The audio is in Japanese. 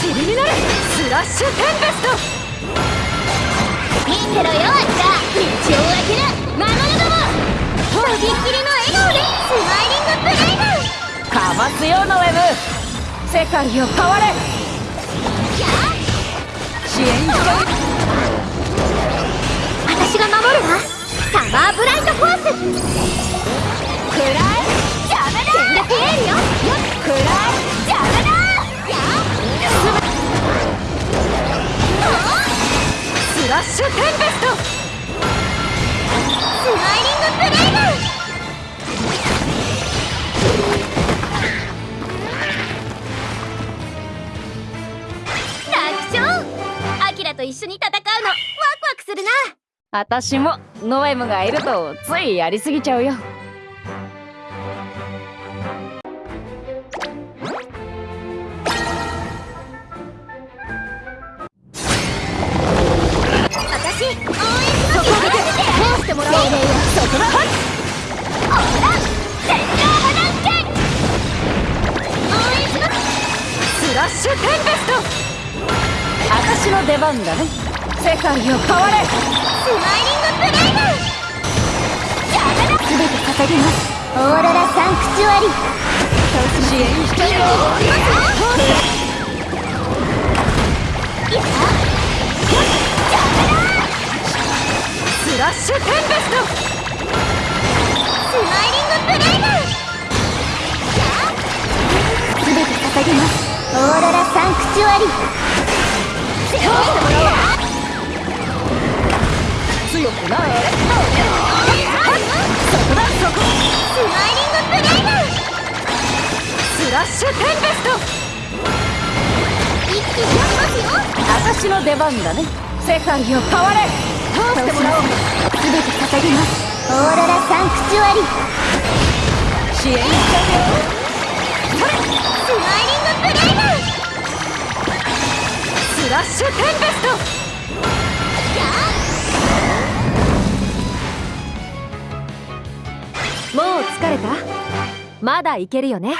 尻になるスラッシュテンペスト。見てろよあんた道を開ける魔物ども。とびっきりの笑顔でスマイリングブレイブかますよノエム世界を変われ。や。支援して私が守るわ。サマーブライトフォース。くらいッシュテンペストスマイリングブレイブアキラと一緒に戦うの。ワクワクするな。私もノエムがいるとついやりすぎちゃうよ。ラッシュテンペスト私の出番だね世界を変われスマイリングブレイブ邪魔だ全て捧げますオーロラサンクチュアリ支援してよいやスラッシュテンペストサンクチュアリ通してもらおう強くなれそこだそこスマイリングブレイブスラッシュテンペスト。一気にやりますよ私の出番だね。世界を変われ通してもらおう全て捧げます。オーロラサンクチュアリ。支援してよスマイリング。シュテンペスト。もう疲れた？まだいけるよね。